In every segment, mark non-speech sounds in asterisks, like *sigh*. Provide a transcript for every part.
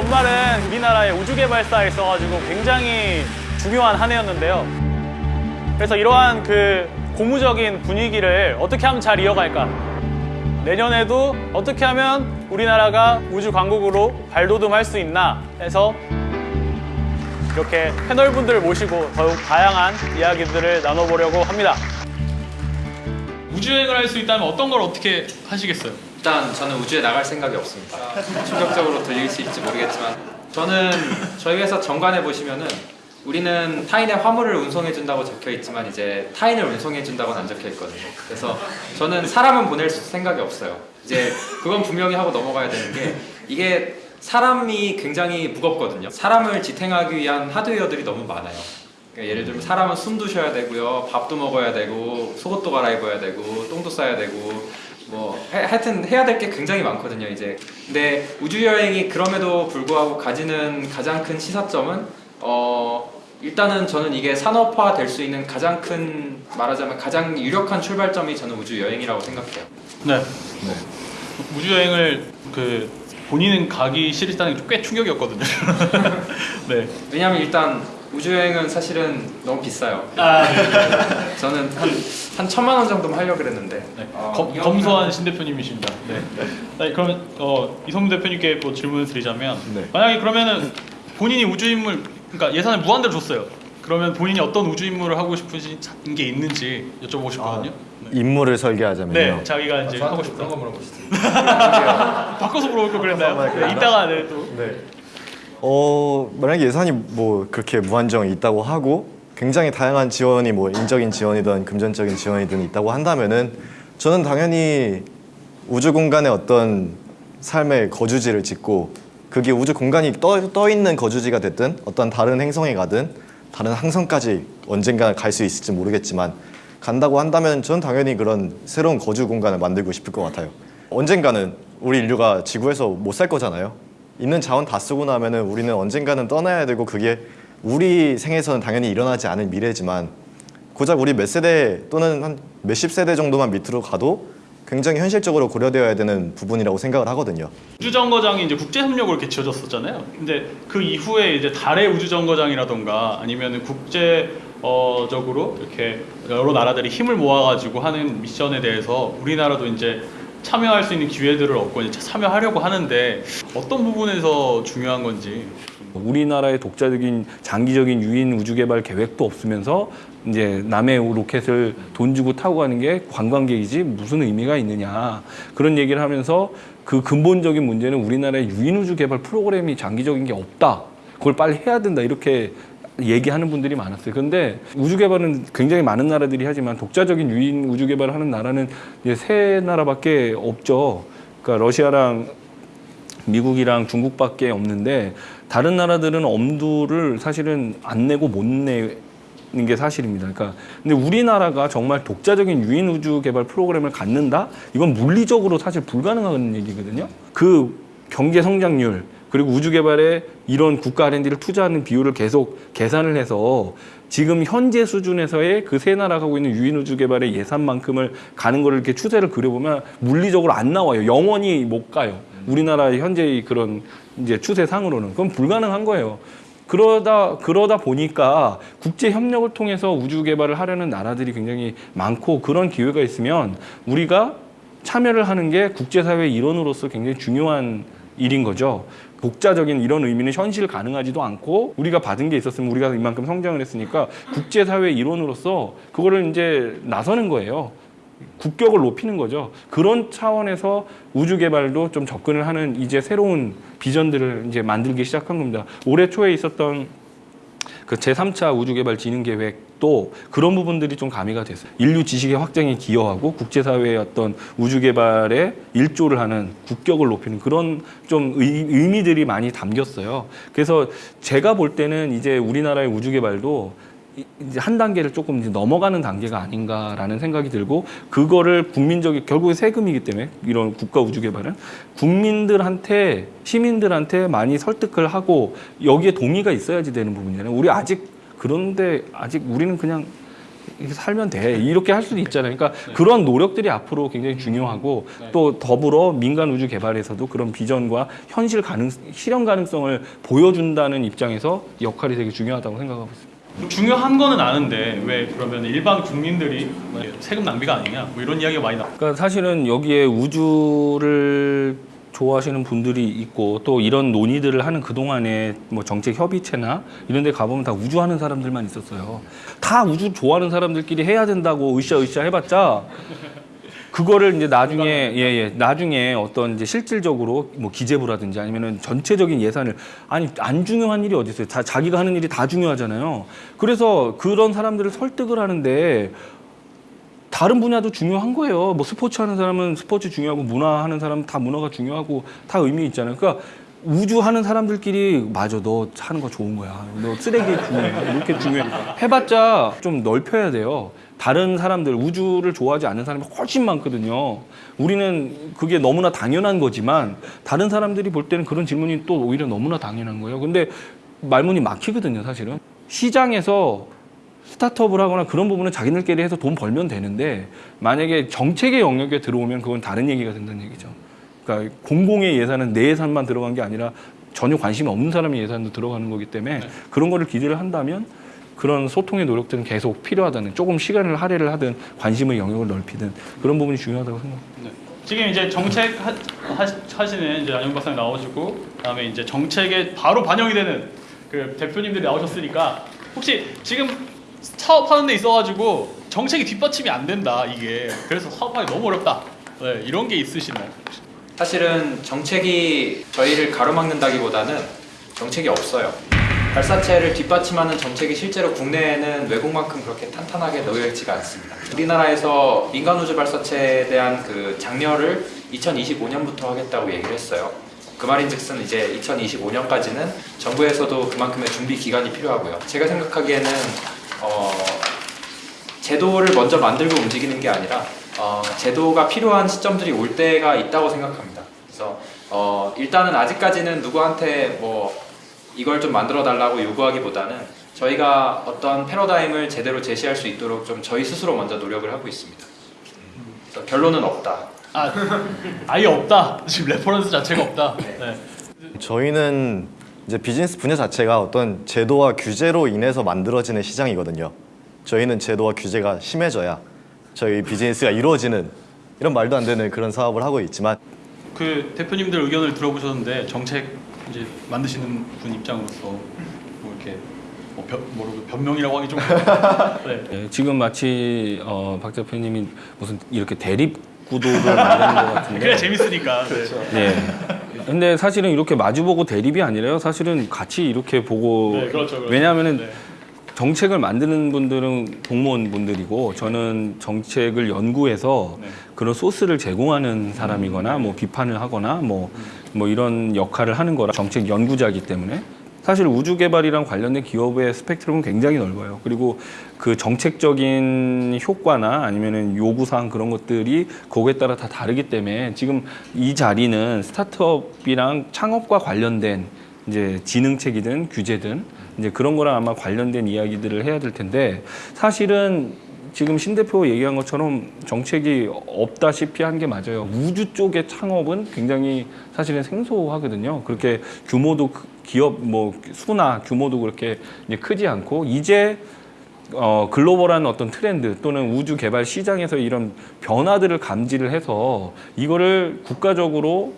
연말은 우리나라의 우주개발사에 있어가지고 굉장히 중요한 한 해였는데요. 그래서 이러한 그 고무적인 분위기를 어떻게 하면 잘 이어갈까? 내년에도 어떻게 하면 우리나라가 우주 강국으로 발돋움할 수 있나 해서 이렇게 패널분들을 모시고 더욱 다양한 이야기들을 나눠보려고 합니다. 우주여행을 할 수 있다면 어떤 걸 어떻게 하시겠어요? 일단 저는 우주에 나갈 생각이 없습니다. 충격적으로 들릴 수 있을지 모르겠지만 저는 저희 회사 정관에 보시면은 우리는 타인의 화물을 운송해 준다고 적혀 있지만 이제 타인을 운송해 준다고는 안 적혀 있거든요. 그래서 저는 사람은 보낼 생각이 없어요. 이제 그건 분명히 하고 넘어가야 되는 게 이게 사람이 굉장히 무겁거든요. 사람을 지탱하기 위한 하드웨어들이 너무 많아요. 그러니까 예를 들면 사람은 숨도 쉬어야 되고요, 밥도 먹어야 되고, 속옷도 갈아입어야 되고, 똥도 싸야 되고, 뭐 하- 하여튼 해야 될 게 굉장히 많거든요. 이제 근데 우주 여행이 그럼에도 불구하고 가지는 가장 큰 시사점은 어 일단은 저는 이게 산업화 될 수 있는 가장 큰 말하자면 가장 유력한 출발점이 저는 우주 여행이라고 생각해요. 네. 우주여행을 그 본인은 가기 싫다는 게 꽤 충격이었거든요. *laughs* 네. 왜냐하면 일단 우주 여행은 사실은 너무 비싸요. 아, 저는 한, 한 천만 원 정도만 하려고 그랬는데 네. 어, 검, 검소한 신 대표님이십니다. 네. 네, 그러면 어, 이성민 대표님께 또 질문을 드리자면 네. 만약에 그러면은 본인이 우주인물 그러니까 예산을 무한대로 줬어요. 그러면 본인이 어떤 우주인물을 하고 싶으신 게 있는지 여쭤보고 싶거든요. 네. 인물을 설계하자면요. 네, 자기가 이제 하고 싶다. 그런 거 물어보시죠. *laughs* 바꿔서 물어볼 걸 그랬나요? *laughs* 네, 이따가 네, 또 네. 어 만약에 예산이 뭐 그렇게 무한정 있다고 하고 굉장히 다양한 지원이 뭐 인적인 지원이든 금전적인 지원이든 있다고 한다면은 저는 당연히 우주 공간에 어떤 삶의 거주지를 짓고 그게 우주 공간이 떠, 떠 있는 거주지가 됐든 어떤 다른 행성에 가든 다른 항성까지 언젠가 갈 수 있을지 모르겠지만 간다고 한다면 저는 당연히 그런 새로운 거주 공간을 만들고 싶을 것 같아요. 언젠가는 우리 인류가 지구에서 못 살 거잖아요. 있는 자원 다 쓰고 나면 은 우리는 언젠가는 떠나야 되고 그게 우리 생에서는 당연히 일어나지 않을 미래지만 고작 우리 몇 세대 또는 한 몇십 세대 정도만 밑으로 가도 굉장히 현실적으로 고려되어야 되는 부분이라고 생각을 하거든요. 우주정거장이 이제 국제협력으로 이렇게 지어졌었잖아요. 근데 그 이후에 이제 달의 우주정거장이라던가 아니면 국제적으로 이렇게 여러 나라들이 힘을 모아가지고 하는 미션에 대해서 우리나라도 이제 참여할 수 있는 기회들을 얻고 이제 참여하려고 하는데 어떤 부분에서 중요한 건지. 우리나라의 독자적인 장기적인 유인 우주 개발 계획도 없으면서 이제 남의 로켓을 돈 주고 타고 가는 게 관광객이지 무슨 의미가 있느냐. 그런 얘기를 하면서 그 근본적인 문제는 우리나라의 유인 우주 개발 프로그램이 장기적인 게 없다. 그걸 빨리 해야 된다. 이렇게 얘기하는 분들이 많았어요. 그런데 우주 개발은 굉장히 많은 나라들이 하지만 독자적인 유인 우주 개발을 하는 나라는 이제 세 나라밖에 없죠. 그러니까 러시아랑 미국이랑 중국밖에 없는데 다른 나라들은 엄두를 사실은 안 내고 못 내 는 게 사실입니다. 그러니까 근데 우리나라가 정말 독자적인 유인 우주 개발 프로그램을 갖는다? 이건 물리적으로 사실 불가능한 얘기거든요. 그 경제 성장률 그리고 우주 개발에 이런 국가 R&D를 투자하는 비율을 계속 계산을 해서 지금 현재 수준에서의 그 세 나라가 하고 있는 유인 우주 개발의 예산만큼을 가는 거를 이렇게 추세를 그려보면 물리적으로 안 나와요. 영원히 못 가요. 우리나라의 현재의 그런 이제 추세상으로는 그건 불가능한 거예요. 그러다 그러다 보니까 국제 협력을 통해서 우주 개발을 하려는 나라들이 굉장히 많고 그런 기회가 있으면 우리가 참여를 하는 게 국제사회의 일원으로서 굉장히 중요한 일인 거죠. 독자적인 이런 의미는 현실 가능하지도 않고 우리가 받은 게 있었으면 우리가 이만큼 성장을 했으니까 국제사회의 일원으로서 그거를 이제 나서는 거예요. 국격을 높이는 거죠. 그런 차원에서 우주 개발도 좀 접근을 하는 이제 새로운 비전들을 이제 만들기 시작한 겁니다. 올해 초에 있었던 그 제3차 우주개발 진흥 계획도 그런 부분들이 좀 가미가 됐어요. 인류 지식의 확장에 기여하고 국제사회의 어떤 우주개발에 일조를 하는 국격을 높이는 그런 좀 의, 의미들이 많이 담겼어요. 그래서 제가 볼 때는 이제 우리나라의 우주개발도 이- 이제 한 단계를 조금 이제 넘어가는 단계가 아닌가라는 생각이 들고 그거를 국민적인 결국에 세금이기 때문에 이런 국가 우주 개발은 국민들한테 시민들한테 많이 설득을 하고 여기에 동의가 있어야지 되는 부분이잖아요. 우리 아직 그런데 아직 우리는 그냥 살면 돼 이렇게 할 수도 있잖아요. 그러니까 그런 노력들이 앞으로 굉장히 중요하고 또 더불어 민간 우주 개발에서도 그런 비전과 현실 가능 실현 가능성을 보여준다는 입장에서 역할이 되게 중요하다고 생각하고 있습니다. 중요한 거는 아는데 왜 그러면 일반 국민들이 세금 낭비가 아니냐 뭐 이런 이야기가 많이 나. 그러니까 사실은 여기에 우주를 좋아하시는 분들이 있고 또 이런 논의들을 하는 그동안에 뭐 정책 협의체나 이런 데 가보면 다 우주 하는 사람들만 있었어요. 다 우주 좋아하는 사람들끼리 해야 된다고 으쌰으쌰 해봤자 그거를 이제 나중에 예예 나중에 어떤 이제 실질적으로 뭐 기재부라든지 아니면은 전체적인 예산을 아니 안 중요한 일이 어디 있어요? 다 자기가 하는 일이 다 중요하잖아요. 그래서 그런 사람들을 설득을 하는데 다른 분야도 중요한 거예요. 뭐 스포츠 하는 사람은 스포츠 중요하고 문화 하는 사람은 다 문화가 중요하고 다 의미 있잖아요. 그러니까 우주 하는 사람들끼리 맞아 너 하는 거 좋은 거야. 너 쓰레기 중요해. 이렇게 중요해. 해봤자 좀 넓혀야 돼요. 다른 사람들 우주를 좋아하지 않는 사람이 훨씬 많거든요. 우리는 그게 너무나 당연한 거지만 다른 사람들이 볼 때는 그런 질문이 또 오히려 너무나 당연한 거예요. 근데 말문이 막히거든요, 사실은. 시장에서 스타트업을 하거나 그런 부분은 자기들끼리 해서 돈 벌면 되는데 만약에 정책의 영역에 들어오면 그건 다른 얘기가 된다는 얘기죠. 그러니까 공공의 예산은 내 예산만 들어간 게 아니라 전혀 관심이 없는 사람의 예산도 들어가는 거기 때문에 그런 거를 기대를 한다면 그런 소통의 노력들은 계속 필요하다는 조금 시간을 할애를 하든 관심의 영역을 넓히든 그런 부분이 중요하다고 생각합니다. 지금 이제 정책 하, 하, 시는 이제 안영 박사님 나오시고 그다음에 이제 정책에 바로 반영이 되는 그 대표님들이 나오셨으니까 혹시 지금 사업하는 데 있어가지고 정책이 뒷받침이 안 된다 이게 그래서 사업하기 너무 어렵다 네, 이런 게 있으시나요? 사실은 정책이 저희를 가로막는다기보다는 정책이 없어요. 발사체를 뒷받침하는 정책이 실제로 국내에는 외국만큼 그렇게 탄탄하게 놓여 있지가 않습니다. 우리나라에서 민간 우주 발사체에 대한 그 장려를 2025년부터 하겠다고 얘기를 했어요. 그 말인즉슨 이제 2025년까지는 정부에서도 그만큼의 준비 기간이 필요하고요. 제가 생각하기에는 어, 제도를 먼저 만들고 움직이는 게 아니라 어, 제도가 필요한 시점들이 올 때가 있다고 생각합니다. 그래서 어, 일단은 아직까지는 누구한테 뭐 이걸 좀 만들어 달라고 요구하기보다는 저희가 어떤 패러다임을 제대로 제시할 수 있도록 좀 저희 스스로 먼저 노력을 하고 있습니다. 그래서 결론은 없다. 아 아예 없다 지금 reference 자체가 없다 네. 저희는 이제 비즈니스 분야 자체가 어떤 제도와 규제로 인해서 만들어지는 시장이거든요. 저희는 제도와 규제가 심해져야 저희 비즈니스가 이루어지는 이런 말도 안 되는 그런 사업을 하고 있지만 그 대표님들 의견을 들어보셨는데 정책 이제 만드시는 분 입장으로서 뭐 이렇게 뭐 변, 뭐라고 변명이라고 하기 좀 *laughs* 네. 예, 지금 마치 어, 박 대표님이 무슨 이렇게 대립 구도를 만드는 것 같은데 그래 재밌으니까 네. 예. 근데 사실은 이렇게 마주보고 대립이 아니라요. 사실은 같이 이렇게 보고 네, 그렇죠, 그렇죠. 왜냐하면은 네. 정책을 만드는 분들은 공무원 분들이고 저는 정책을 연구해서 네. 그런 소스를 제공하는 사람이거나 뭐 비판을 하거나 뭐, 뭐 이런 역할을 하는 거라 정책 연구자이기 때문에 사실 우주 개발이랑 관련된 기업의 스펙트럼은 굉장히 넓어요. 그리고 그 정책적인 효과나 아니면은 요구 사항 그런 것들이 거기에 따라 다 다르기 때문에 지금 이 자리는 스타트업이랑 창업과 관련된 이제 지능책이든 규제든 이제 그런 거랑 아마 관련된 이야기들을 해야 될 텐데 사실은 지금 신 대표 얘기한 것처럼 정책이 없다시피 한 게 맞아요. 우주 쪽의 창업은 굉장히 사실은 생소하거든요. 그렇게 규모도 크- 기업 뭐 수나 규모도 그렇게 크지 않고 이제 어, 글로벌한 어떤 트렌드 또는 우주 개발 시장에서 이런 변화들을 감지를 해서 이거를 국가적으로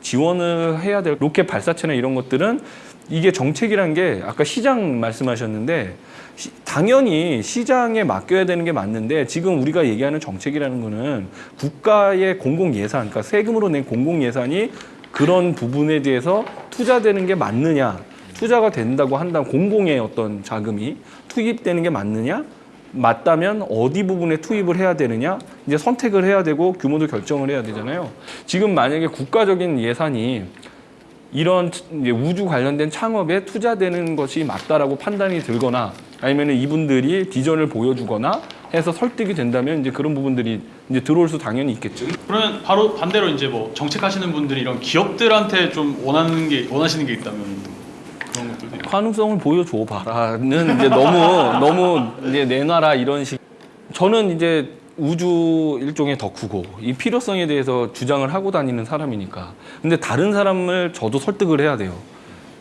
지원을 해야 될 로켓 발사체나 이런 것들은 이게 정책이란 게 아까 시장 말씀하셨는데 시- 당연히 시장에 맡겨야 되는 게 맞는데 지금 우리가 얘기하는 정책이라는 거는 국가의 공공 예산, 그러니까 세금으로 낸 공공 예산이 그런 부분에 대해서 투자되는 게 맞느냐, 투자가 된다고 한다면 공공의 어떤 자금이 투입되는 게 맞느냐, 맞다면 어디 부분에 투입을 해야 되느냐 이제 선택을 해야 되고 규모도 결정을 해야 되잖아요. 지금 만약에 국가적인 예산이 이런 우주 관련된 창업에 투자되는 것이 맞다라고 판단이 들거나 아니면 이분들이 비전을 보여주거나 해서 설득이 된다면 이제 그런 부분들이 이제 들어올 수 당연히 있겠죠. 그러면 바로 반대로 이제 뭐 정책하시는 분들이 이런 기업들한테 좀 원하는 게 원하시는 게 있다면 그런 있고. 가능성을 보여줘 봐라는 이제 너무 너무 이제 내놔라 이런 식 저는 이제 우주 일종의 덕후고 이 필요성에 대해서 주장을 하고 다니는 사람이니까. 근데 다른 사람을 저도 설득을 해야 돼요.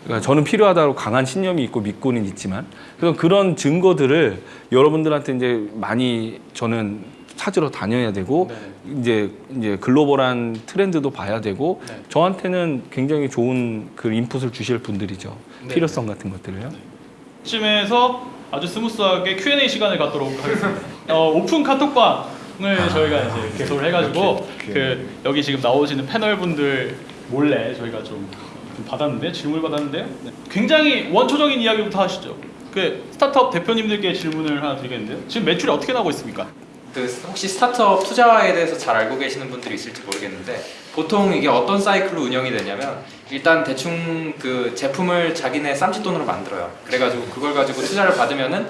그러니까 저는 필요하다고 강한 신념이 있고 믿고는 있지만 그래서 그런 증거들을 여러분들한테 이제 많이 저는 찾으러 다녀야 되고 이제 이제 글로벌한 트렌드도 봐야 되고 네. 저한테는 굉장히 좋은 그 input을 주실 분들이죠. 네. 필요성 같은 것들을요. 쯤에서 아주 smooth하게 Q&A 시간을 갖도록 하겠습니다. *laughs* 어, 오픈 카톡방을 저희가 이제 개설을 해가지고 그 여기 지금 나오시는 패널 분들 몰래 저희가 좀, 좀 받았는데 질문을 받았는데요. 네. 굉장히 원초적인 이야기부터 하시죠. 그 스타트업 대표님들께 질문을 하나 드리겠는데요. 지금 매출이 어떻게 나오고 있습니까? 그 혹시 스타트업 투자에 대해서 잘 알고 계시는 분들이 있을지 모르겠는데 보통 이게 어떤 사이클로 운영이 되냐면 일단 대충 그 제품을 자기네 쌈짓돈으로 만들어요. 그래가지고 그걸 가지고 투자를 받으면은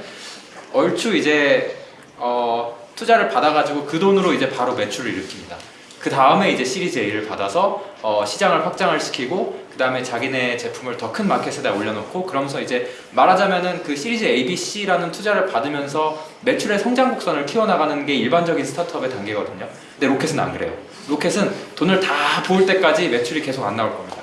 얼추 이제 어, 투자를 받아가지고 그 돈으로 이제 바로 매출을 일으킵니다. 그 다음에 이제 시리즈 A를 받아서 어, 시장을 확장을 시키고 그 다음에 자기네 제품을 더 큰 마켓에다 올려놓고 그러면서 이제 말하자면은 그 시리즈 A, B, C라는 투자를 받으면서 매출의 성장 곡선을 키워나가는 게 일반적인 스타트업의 단계거든요. 근데 로켓은 안 그래요. 로켓은 돈을 다 부을 때까지 매출이 계속 안 나올 겁니다.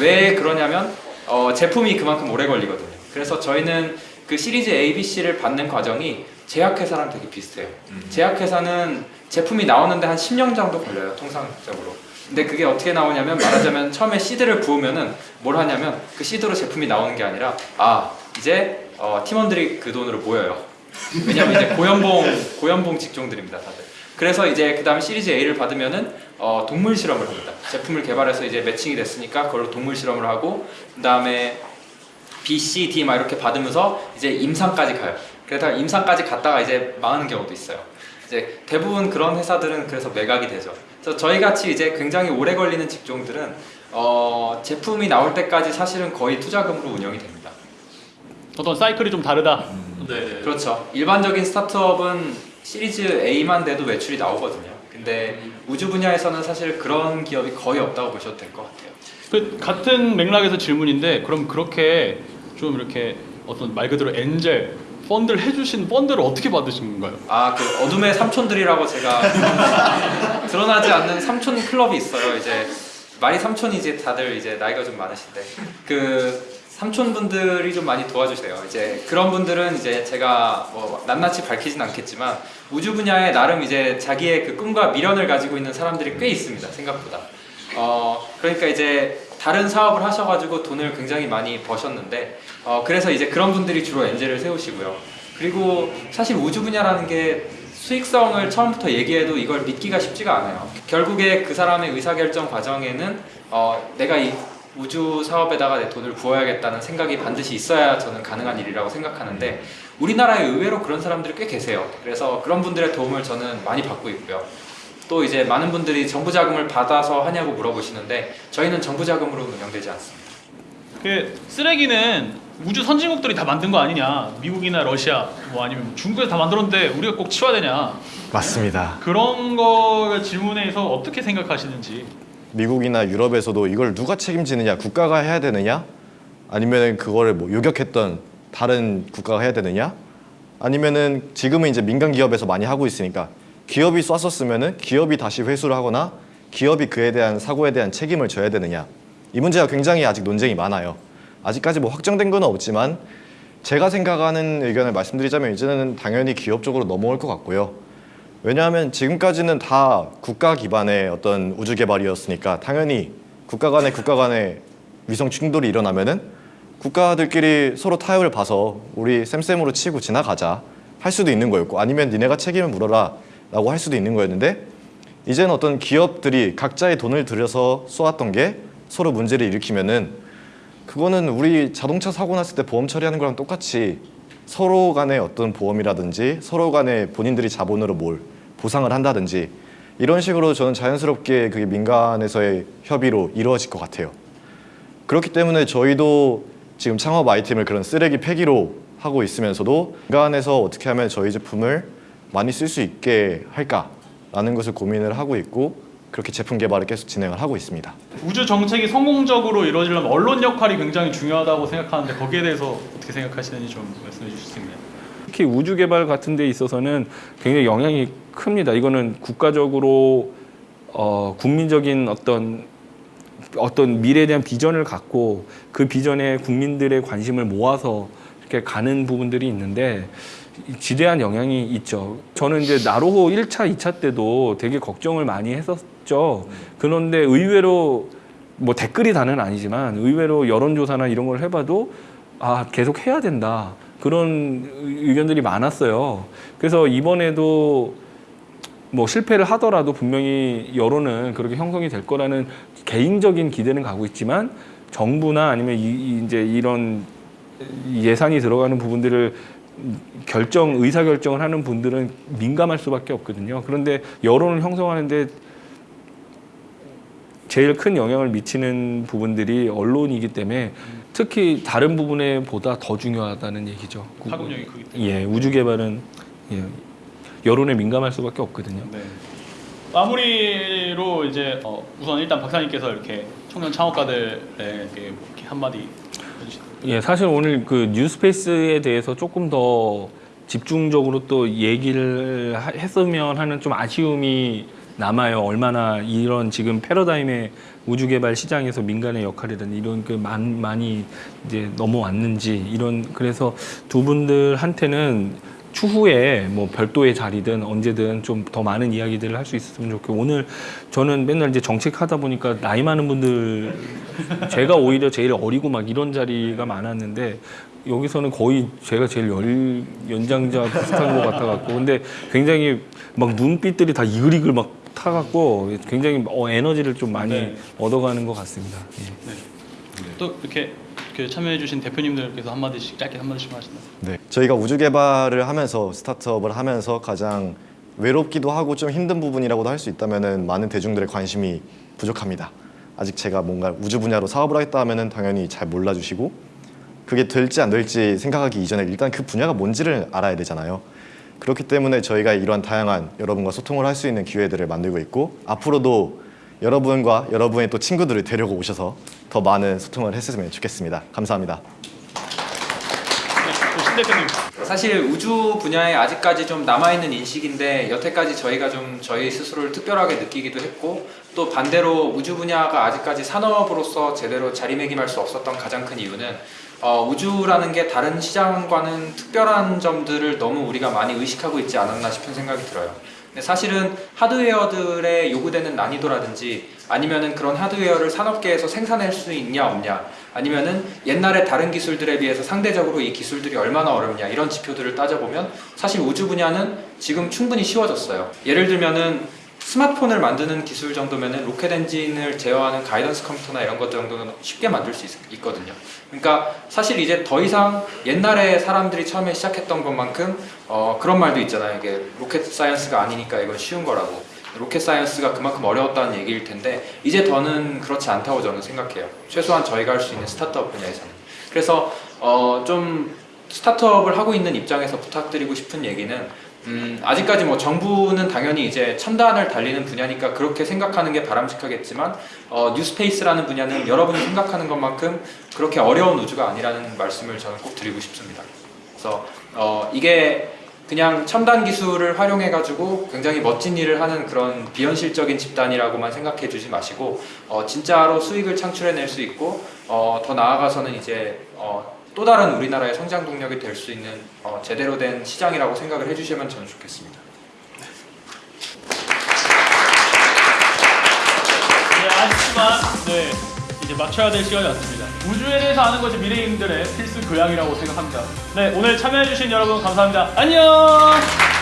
왜 그러냐면 어, 제품이 그만큼 오래 걸리거든요. 그래서 저희는 그 시리즈 A, B, C를 받는 과정이 제약회사랑 되게 비슷해요. 제약회사는 제품이 나오는데 한 10년 정도 걸려요, 통상적으로. 근데 그게 어떻게 나오냐면 말하자면 처음에 시드를 부으면은 뭘 하냐면 그 시드로 제품이 나오는 게 아니라 아 이제 어, 팀원들이 그 돈으로 모여요. 왜냐면 이제 고연봉 고연봉 직종들입니다, 다들. 그래서 이제 그 다음에 시리즈 A를 받으면은 어, 동물 실험을 합니다. 제품을 개발해서 이제 매칭이 됐으니까 그걸로 동물 실험을 하고 그 다음에 B, C, D 막 이렇게 받으면서 이제 임상까지 가요. 그래서 임상까지 갔다가 이제 망하는 경우도 있어요. 이제 대부분 그런 회사들은 그래서 매각이 되죠. 그래서 저희 같이 이제 굉장히 오래 걸리는 직종들은 어, 제품이 나올 때까지 사실은 거의 투자금으로 운영이 됩니다. 어떤 사이클이 좀 다르다. 네. 그렇죠. 일반적인 스타트업은 시리즈 A만 돼도 매출이 나오거든요. 근데 우주 분야에서는 사실 그런 기업이 거의 없다고 보셔도 될 것 같아요. 그 같은 맥락에서 질문인데 그럼 그렇게 좀 이렇게 어떤 말 그대로 엔젤 펀드를 해주신 펀드를 어떻게 받으신 건가요? 아, 그 어둠의 삼촌들이라고 제가 *laughs* 드러나지 않는 삼촌 클럽이 있어요. 이제 말이 삼촌이지 다들 이제 나이가 좀 많으신데 그 삼촌분들이 좀 많이 도와주세요. 이제 그런 분들은 이제 제가 뭐 낱낱이 밝히진 않겠지만 우주 분야에 나름 이제 자기의 그 꿈과 미련을 가지고 있는 사람들이 꽤 있습니다. 생각보다. 어 그러니까 이제 다른 사업을 하셔가지고 돈을 굉장히 많이 버셨는데 어 그래서 이제 그런 분들이 주로 엔젤을 세우시고요. 그리고 사실 우주 분야라는 게 수익성을 처음부터 얘기해도 이걸 믿기가 쉽지가 않아요. 결국에 그 사람의 의사결정 과정에는 어, 내가 이 우주 사업에다가 내 돈을 부어야겠다는 생각이 반드시 있어야 저는 가능한 일이라고 생각하는데 우리나라에 의외로 그런 사람들이 꽤 계세요. 그래서 그런 분들의 도움을 저는 많이 받고 있고요. 또 이제 많은 분들이 정부 자금을 받아서 하냐고 물어보시는데 저희는 정부 자금으로 운영되지 않습니다. 그 쓰레기는 우주 선진국들이 다 만든 거 아니냐? 미국이나 러시아 뭐 아니면 중국에서 다 만들었는데 우리가 꼭 치워야 되냐? 맞습니다. 그런 거 질문에서 어떻게 생각하시는지. 미국이나 유럽에서도 이걸 누가 책임지느냐 국가가 해야 되느냐 아니면은 그거를 뭐 요격했던 다른 국가가 해야 되느냐 아니면은 지금은 이제 민간 기업에서 많이 하고 있으니까 기업이 쐈었으면은 기업이 다시 회수를 하거나 기업이 그에 대한 사고에 대한 책임을 져야 되느냐. 이 문제가 굉장히 아직 논쟁이 많아요. 아직까지 뭐 확정된 건 없지만 제가 생각하는 의견을 말씀드리자면 이제는 당연히 기업 쪽으로 넘어올 것 같고요. 왜냐하면 지금까지는 다 국가 기반의 어떤 우주 개발이었으니까 당연히 국가 간의 국가 간의 위성 충돌이 일어나면 은 국가들끼리 서로 타협을 봐서 우리 쌤쌤으로 치고 지나가자 할 수도 있는 거였고 아니면 니네가 책임을 물어라 라고 할 수도 있는 거였는데 이제는 어떤 기업들이 각자의 돈을 들여서 쏘았던 게 서로 문제를 일으키면은 그거는 우리 자동차 사고 났을 때 보험 처리하는 거랑 똑같이 서로 간의 어떤 보험이라든지 서로 간에 본인들이 자본으로 뭘 보상을 한다든지 이런 식으로 저는 자연스럽게 그게 민간에서의 협의로 이루어질 것 같아요. 그렇기 때문에 저희도 지금 창업 아이템을 그런 쓰레기 폐기로 하고 있으면서도 민간에서 어떻게 하면 저희 제품을 많이 쓸 수 있게 할까라는 것을 고민을 하고 있고 그렇게 제품 개발을 계속 진행을 하고 있습니다. 우주 정책이 성공적으로 이루어지려면 언론 역할이 굉장히 중요하다고 생각하는데 거기에 대해서 어떻게 생각하시는지 좀 말씀해 주실 수 있나요? 특히 우주 개발 같은 데 있어서는 굉장히 영향이 큽니다. 이거는 국가적으로 어, 국민적인 어떤 어떤 미래에 대한 비전을 갖고 그 비전에 국민들의 관심을 모아서 이렇게 가는 부분들이 있는데 지대한 영향이 있죠. 저는 이제 나로호 1차, 2차 때도 되게 걱정을 많이 했었죠. 그런데 의외로 뭐 댓글이 다는 아니지만 의외로 여론조사나 이런 걸 해봐도 아, 계속 해야 된다. 그런 의견들이 많았어요. 그래서 이번에도 뭐 실패를 하더라도 분명히 여론은 그렇게 형성이 될 거라는 개인적인 기대는 가고 있지만 정부나 아니면 이, 이- 이제 이런 예산이 들어가는 부분들을 결정 의사 결정을 하는 분들은 민감할 수밖에 없거든요. 그런데 여론을 형성하는데 제일 큰 영향을 미치는 부분들이 언론이기 때문에 특히 다른 부분에 보다 더 중요하다는 얘기죠. 파급력이 크기 때문에. 예, 우주 개발은 예, 여론에 민감할 수밖에 없거든요. 네. 마무리로 이제 어, 우선 일단 박사님께서 이렇게 청년 창업가들에게 뭐 이렇게 한마디. 예, 사실 오늘 그 뉴스페이스에 대해서 조금 더 집중적으로 또 얘기를 하- 했으면 하는 좀 아쉬움이 남아요. 얼마나 이런 지금 패러다임의 우주 개발 시장에서 민간의 역할이든 이런 그 많, 많이 이제 넘어왔는지 이런 그래서 두 분들한테는 추후에 뭐 별도의 자리든 언제든 좀 더 많은 이야기들을 할 수 있었으면 좋겠고 오늘 저는 맨날 이제 정책하다 보니까 나이 많은 분들 제가 오히려 제일 어리고 막 이런 자리가 많았는데 여기서는 거의 제가 제일 열, 연장자 비슷한 것 같아갖고 근데 굉장히 막 눈빛들이 다 이글이글 막 타갖고 굉장히 어, 에너지를 좀 많이 네. 얻어가는 것 같습니다. 예. 또 이렇게, 이렇게 참여해주신 대표님들께서 한마디씩 짧게 한마디씩 하신다. 네. 저희가 우주 개발을 하면서 스타트업을 하면서 가장 외롭기도 하고 좀 힘든 부분이라고도 할 수 있다면은 많은 대중들의 관심이 부족합니다. 아직 제가 뭔가 우주 분야로 사업을 하겠다 하면은 당연히 잘 몰라주시고 그게 될지 안 될지 생각하기 이전에 일단 그 분야가 뭔지를 알아야 되잖아요. 그렇기 때문에 저희가 이러한 다양한 여러분과 소통을 할 수 있는 기회들을 만들고 있고 앞으로도 여러분과 여러분의 또 친구들을 데리고 오셔서 더 많은 소통을 했으면 좋겠습니다. 감사합니다. 네. 사실 우주 분야에 아직까지 좀 남아있는 인식인데 여태까지 저희가 좀 저희 스스로를 특별하게 느끼기도 했고 또 반대로 우주 분야가 아직까지 산업으로서 제대로 자리매김할 수 없었던 가장 큰 이유는 어, 우주라는 게 다른 시장과는 특별한 점들을 너무 우리가 많이 의식하고 있지 않았나 싶은 생각이 들어요. 근데 사실은 하드웨어들의 요구되는 난이도라든지 아니면은 그런 하드웨어를 산업계에서 생산할 수 있냐 없냐 아니면은 옛날에 다른 기술들에 비해서 상대적으로 이 기술들이 얼마나 어렵냐 이런 지표들을 따져보면 사실 우주 분야는 지금 충분히 쉬워졌어요. 예를 들면은 스마트폰을 만드는 기술 정도면은 로켓 엔진을 제어하는 가이던스 컴퓨터나 이런 것 정도는 쉽게 만들 수 있, 거든요 그러니까 사실 이제 더 이상 옛날에 사람들이 처음에 시작했던 것만큼 어, 그런 말도 있잖아요. 이게 rocket science가 아니니까 이건 쉬운 거라고. rocket science가 그만큼 어려웠다는 얘기일 텐데 이제 더는 그렇지 않다고 저는 생각해요. 최소한 저희가 할 수 있는 스타트업 분야에서는. 그래서 어, 좀 스타트업을 하고 있는 입장에서 부탁드리고 싶은 얘기는 음, 아직까지 뭐 정부는 당연히 이제 첨단을 달리는 분야니까 그렇게 생각하는 게 바람직하겠지만 어, New Space라는 분야는 여러분이 생각하는 것만큼 그렇게 어려운 우주가 아니라는 말씀을 저는 꼭 드리고 싶습니다. 그래서 어, 이게 그냥 첨단 기술을 활용해 가지고 굉장히 멋진 일을 하는 그런 비현실적인 집단이라고만 생각해 주지 마시고 어, 진짜로 수익을 창출해낼 수 있고 어, 더 나아가서는 이제 어, 또 다른 우리나라의 성장 동력이 될 수 있는 어, 제대로 된 시장이라고 생각을 해주시면 저는 좋겠습니다. 네, 아쉽지만 네, 이제 맞춰야 될 시간이 왔습니다. 우주에 대해서 아는 것이 미래인들의 필수 교양이라고 생각합니다. 네, 오늘 참여해주신 여러분 감사합니다. 안녕!